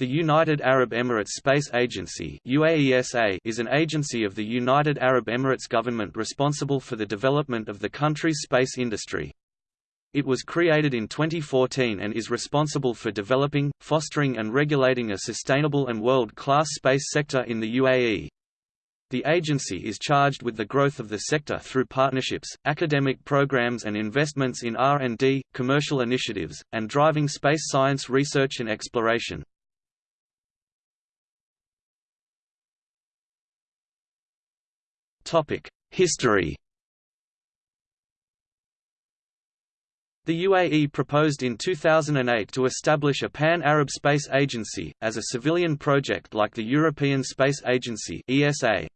The United Arab Emirates Space Agency is an agency of the United Arab Emirates government responsible for the development of the country's space industry. It was created in 2014 and is responsible for developing, fostering and regulating a sustainable and world-class space sector in the UAE. The agency is charged with the growth of the sector through partnerships, academic programs and investments in R&D, commercial initiatives, and driving space science research and exploration. History The UAE proposed in 2008 to establish a Pan-Arab Space Agency, as a civilian project like the European Space Agency ESA.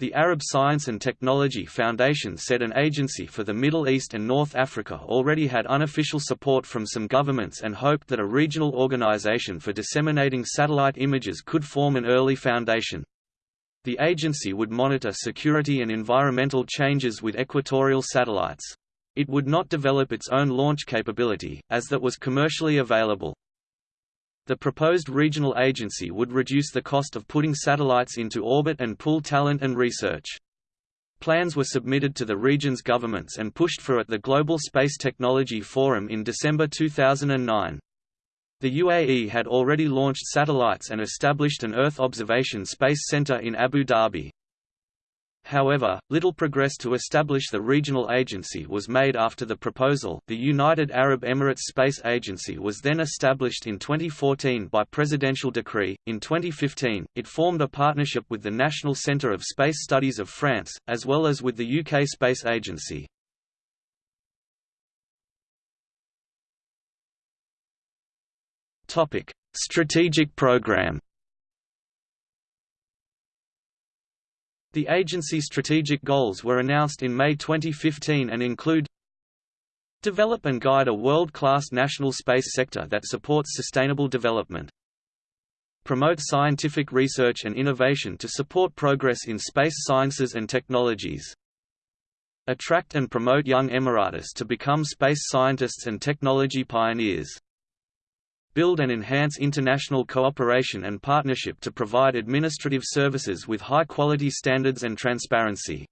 The Arab Science and Technology Foundation said an agency for the Middle East and North Africa already had unofficial support from some governments and hoped that a regional organization for disseminating satellite images could form an early foundation. The agency would monitor security and environmental changes with equatorial satellites. It would not develop its own launch capability, as that was commercially available. The proposed regional agency would reduce the cost of putting satellites into orbit and pool talent and research. Plans were submitted to the region's governments and pushed for at the Global Space Technology Forum in December 2009. The UAE had already launched satellites and established an Earth observation space center in Abu Dhabi. However, little progress to establish the regional agency was made after the proposal. The United Arab Emirates Space Agency was then established in 2014 by presidential decree. In 2015, it formed a partnership with the National Centre of Space Studies of France, as well as with the UK Space Agency. Topic: Strategic Program. The agency's strategic goals were announced in May 2015 and include Develop and guide a world-class national space sector that supports sustainable development. Promote scientific research and innovation to support progress in space sciences and technologies. Attract and promote young Emiratis to become space scientists and technology pioneers build and enhance international cooperation and partnership to provide administrative services with high-quality standards and transparency.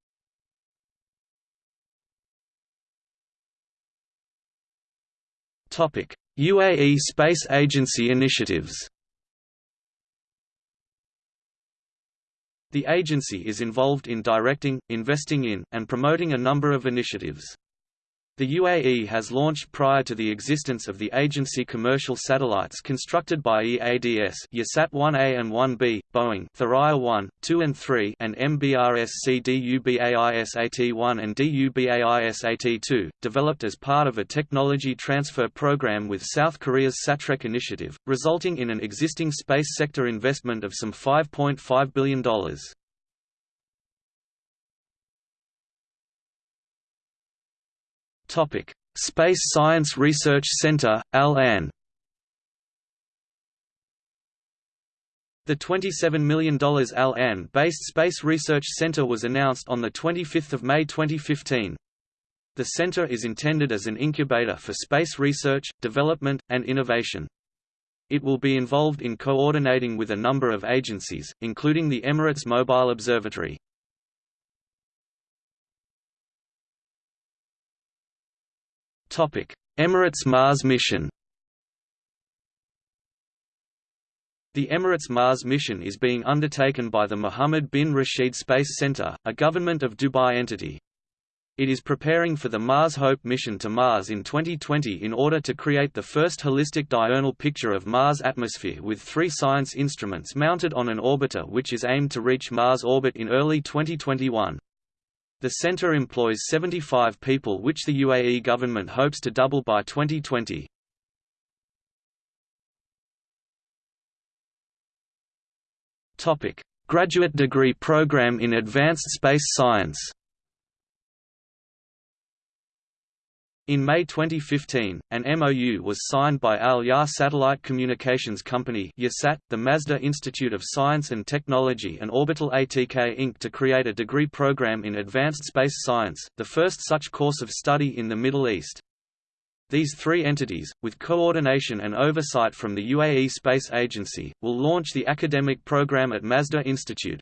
UAE Space Agency initiatives The agency is involved in directing, investing in, and promoting a number of initiatives. The UAE has launched prior to the existence of the agency commercial satellites constructed by EADS Yahsat 1A and 1B, Boeing Thuraya 1, 2 and 3 and MBRSC DUBAISAT-1 and DUBAISAT-2, developed as part of a technology transfer program with South Korea's SATREC initiative, resulting in an existing space sector investment of some $5.5 billion. Topic: Space Science Research Center, Al-Ain. The $27 million Al-Ain-based Space Research Center was announced on 25 May 2015. The center is intended as an incubator for space research, development, and innovation. It will be involved in coordinating with a number of agencies, including the Emirates Mobile Observatory. Emirates Mars mission The Emirates Mars mission is being undertaken by the Mohammed bin Rashid Space Center, a government of Dubai entity. It is preparing for the Mars Hope mission to Mars in 2020 in order to create the first holistic diurnal picture of Mars' atmosphere with three science instruments mounted on an orbiter which is aimed to reach Mars orbit in early 2021. The center employs 75 people which the UAE government hopes to double by 2020. Graduate degree program in advanced space science In May 2015, an MOU was signed by Al Yah Satellite Communications Company Yahsat, the Masdar Institute of Science and Technology and Orbital ATK Inc. to create a degree program in advanced space science, the first such course of study in the Middle East. These three entities, with coordination and oversight from the UAE Space Agency, will launch the academic program at Masdar Institute.